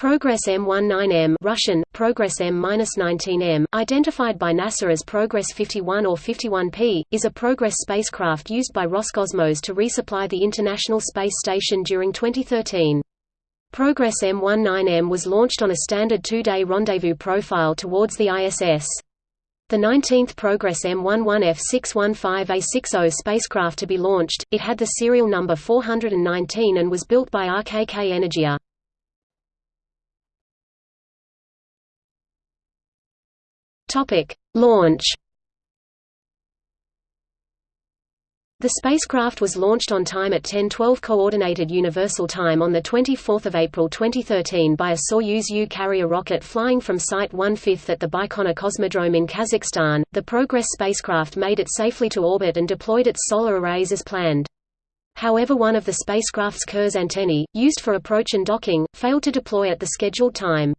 Progress M19M Russian, Progress M-19M, identified by NASA as Progress 51 or 51P, is a Progress spacecraft used by Roscosmos to resupply the International Space Station during 2013. Progress M19M was launched on a standard two-day rendezvous profile towards the ISS. The 19th Progress M11F615A60 spacecraft to be launched, it had the serial number 419 and was built by RKK Energia. Topic: Launch. The spacecraft was launched on time at 10:12 coordinated universal time on the 24th of April 2013 by a Soyuz U carrier rocket flying from Site 1/5 at the Baikonur Cosmodrome in Kazakhstan. The Progress spacecraft made it safely to orbit and deployed its solar arrays as planned. However one of the spacecraft's Kurs antennae, used for approach and docking, failed to deploy at the scheduled time.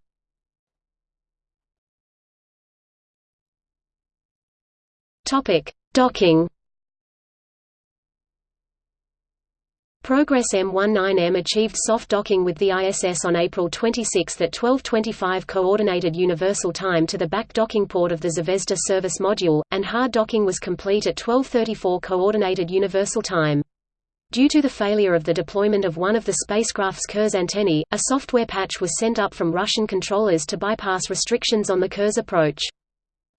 Topic: Docking. Progress M19M achieved soft docking with the ISS on April 26 at 12:25 coordinated universal time to the back docking port of the Zvezda service module, and hard docking was complete at 12:34 coordinated universal time. Due to the failure of the deployment of one of the spacecraft's Kurs antennae, a software patch was sent up from Russian controllers to bypass restrictions on the Kurs approach.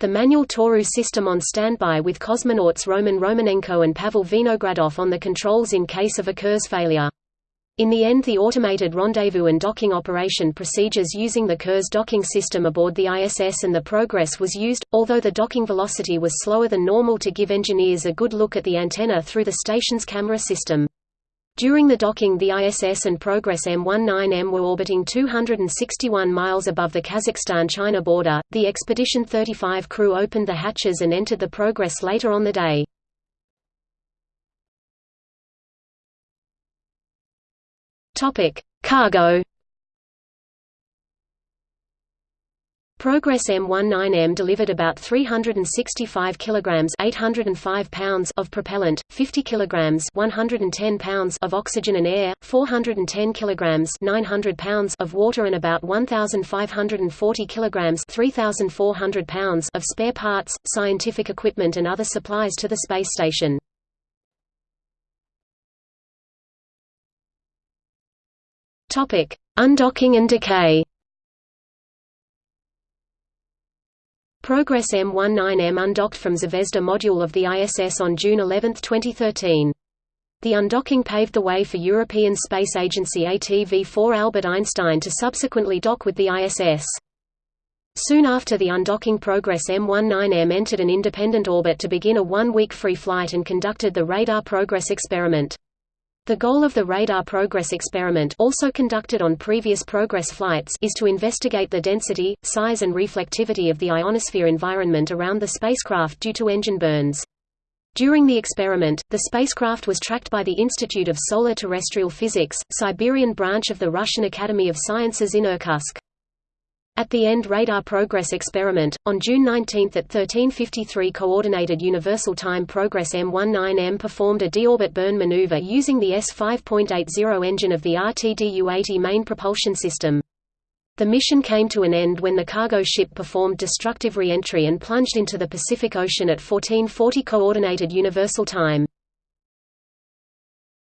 The manual Toru system on standby with cosmonauts Roman Romanenko and Pavel Vinogradov on the controls in case of a Kurs failure. In the end the automated rendezvous and docking operation procedures using the Kurs docking system aboard the ISS and the Progress was used, although the docking velocity was slower than normal to give engineers a good look at the antenna through the station's camera system. During the docking the ISS and Progress M19M were orbiting 261 miles above the Kazakhstan-China border. The Expedition 35 crew opened the hatches and entered the Progress later on the day. Topic: Cargo Progress M19M delivered about 365 kilograms (805 pounds) of propellant, 50 kilograms (110 pounds) of oxygen and air, 410 kilograms (900 pounds) of water and about 1540 kilograms (3400 pounds) of spare parts, scientific equipment and other supplies to the space station. Topic: Undocking and decay. Progress M19M undocked from Zvezda module of the ISS on June 11, 2013. The undocking paved the way for European Space Agency ATV-4 Albert Einstein to subsequently dock with the ISS. Soon after the undocking Progress M19M entered an independent orbit to begin a one-week free flight and conducted the Radar Progress experiment. The goal of the Radar Progress experiment also conducted on previous Progress flights is to investigate the density, size and reflectivity of the ionosphere environment around the spacecraft due to engine burns. During the experiment, the spacecraft was tracked by the Institute of Solar Terrestrial Physics, Siberian branch of the Russian Academy of Sciences in Irkutsk. At the End Radar Progress experiment, on June 19 at 1353 Coordinated Universal Time Progress M19M performed a deorbit burn maneuver using the S5.80 engine of the RTDU-80 main propulsion system. The mission came to an end when the cargo ship performed destructive re-entry and plunged into the Pacific Ocean at 1440 Coordinated Universal Time.